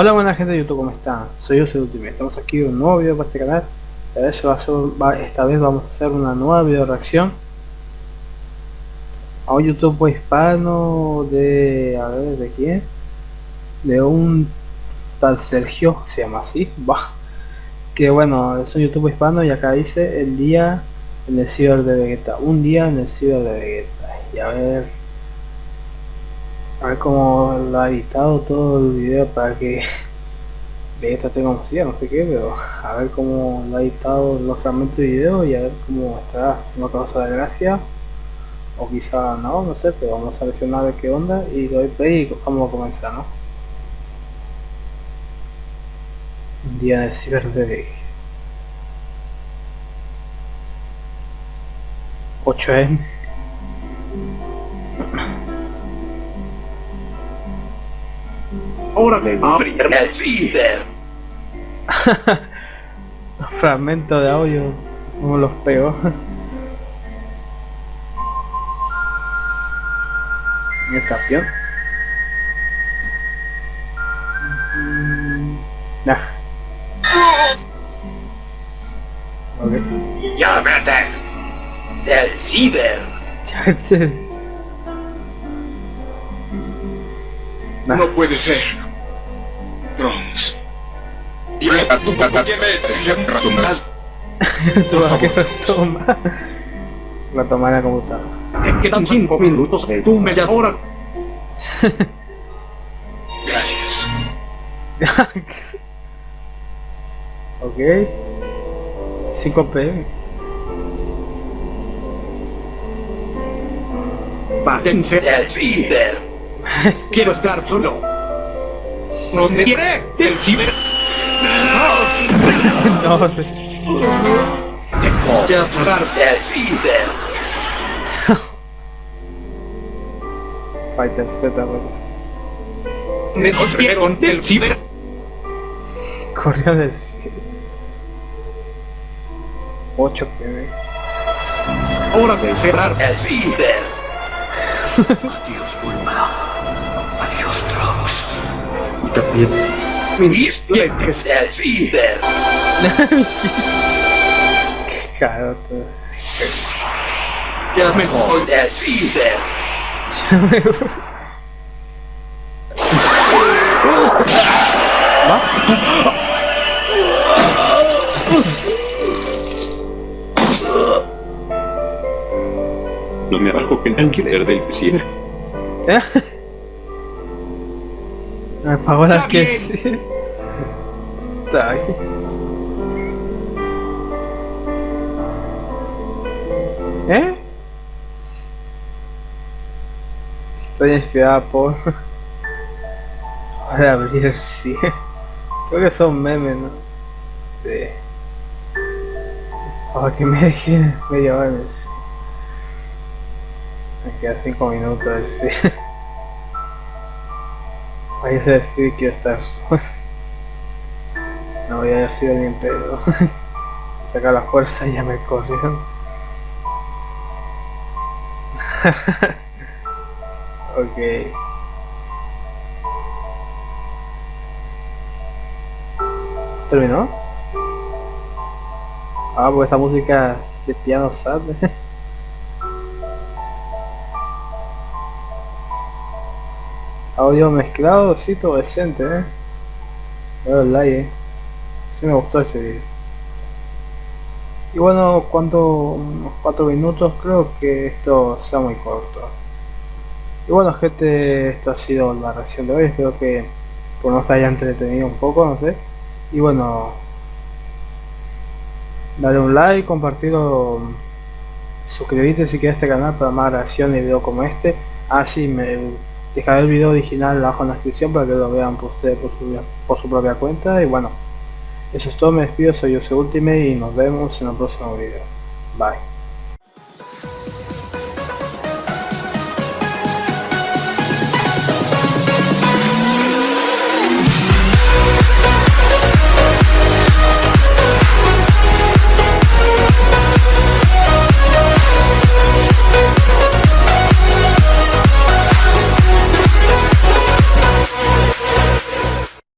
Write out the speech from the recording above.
Hola buena gente de YouTube, ¿cómo están? Soy José Ultimate, estamos aquí en un nuevo video para este canal Esta vez, vamos a hacer una nueva video reacción A un YouTube hispano de... a ver, ¿de quién? De un tal Sergio, se llama así, va Que bueno, es un YouTube hispano y acá dice el día en el ciber de Vegeta Un día en el ciber de Vegeta Y a ver a ver cómo lo ha editado todo el video para que Vegeta tenga música, no sé qué, pero a ver cómo lo ha editado los fragmentos de video y a ver cómo estará, si no causa de gracia o quizá no, no sé, pero vamos a seleccionar ver qué onda y doy play y vamos a comenzar, ¿no? Un día de ciber de 8M Ahora me. Fragmento de audio, como los pegó. ¿El campeón? Nah. Ok. Llámate del ciber. Nah. No puede ser. Trunks. Dime a tu papá que me ratomas. Tú vas a que retoma. Retoma la computadora. Quedan cinco minutos de tu media hora. Gracias. ok. 5 pm. Bájense del ciber. Quiero estar solo. No me quiere del ciber. no sé. Te voy a sacar del ciber. Fighter Z, bro. Me corrieron del ciber. Corrió del 8 pm. Hora de cerrar el ciber. Adiós, Bulma. Y también. Qué caro todo. Ya me voy ciber. No me bajo que el alquiler del ciber. Me pagó la Está que sí. Está. ¿Eh? Estoy inspirada por... Ahora abrir sí. Creo que son memes, ¿no? De... Para que me dejen media hora sí. Me quedan 5 minutos, sí. Voy a decir que estar. No voy a haber sido bien pedo. Saca la fuerza y ya me corrieron. ok. ¿Terminó? Ah, pues esa música de piano sad. Audio mezclado, sí, todo decente, eh. Veo el like, eh. Sí me gustó ese video. Y bueno, cuando unos 4 minutos, creo que esto sea muy corto. Y bueno gente, esto ha sido la reacción de hoy, espero que por no te haya entretenido un poco, no sé. Y bueno, dale un like, compartirlo, suscribirte si quieres este canal para más reacciones y videos como este. Ah sí, me dejaré el video original abajo en la descripción para que lo vean por, por, su, por su propia cuenta. Y bueno, eso es todo, me despido, soy Jose Ultimate y nos vemos en el próximo video. Bye.